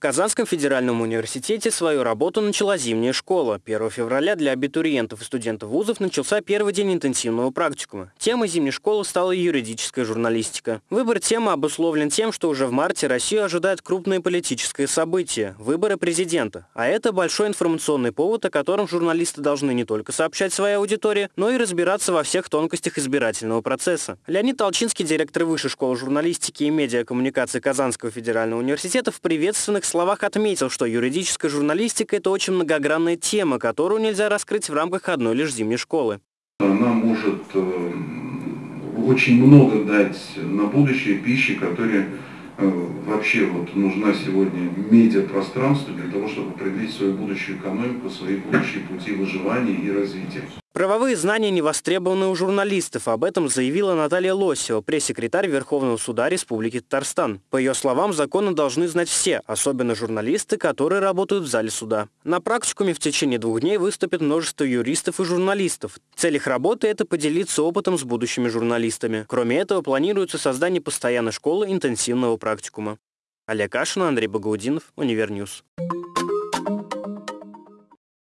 В Казанском федеральном университете свою работу начала зимняя школа. 1 февраля для абитуриентов и студентов вузов начался первый день интенсивного практикума. Темой зимней школы стала юридическая журналистика. Выбор темы обусловлен тем, что уже в марте Россию ожидает крупное политическое событие – выборы президента. А это большой информационный повод, о котором журналисты должны не только сообщать своей аудитории, но и разбираться во всех тонкостях избирательного процесса. Леонид Толчинский, директор Высшей школы журналистики и медиакоммуникации Казанского федерального университета, в приветственных словах отметил, что юридическая журналистика – это очень многогранная тема, которую нельзя раскрыть в рамках одной лишь зимней школы. Она может э, очень много дать на будущее пищи, которая э, вообще вот нужна сегодня медиапространству для того, чтобы определить свою будущую экономику, свои будущие пути выживания и развития. Правовые знания не востребованы у журналистов. Об этом заявила Наталья Лосева, пресс-секретарь Верховного суда Республики Татарстан. По ее словам, законы должны знать все, особенно журналисты, которые работают в зале суда. На практикуме в течение двух дней выступит множество юристов и журналистов. Цель их работы – это поделиться опытом с будущими журналистами. Кроме этого, планируется создание постоянной школы интенсивного практикума. Олег Кашин, Андрей Багаудинов, Универньюз.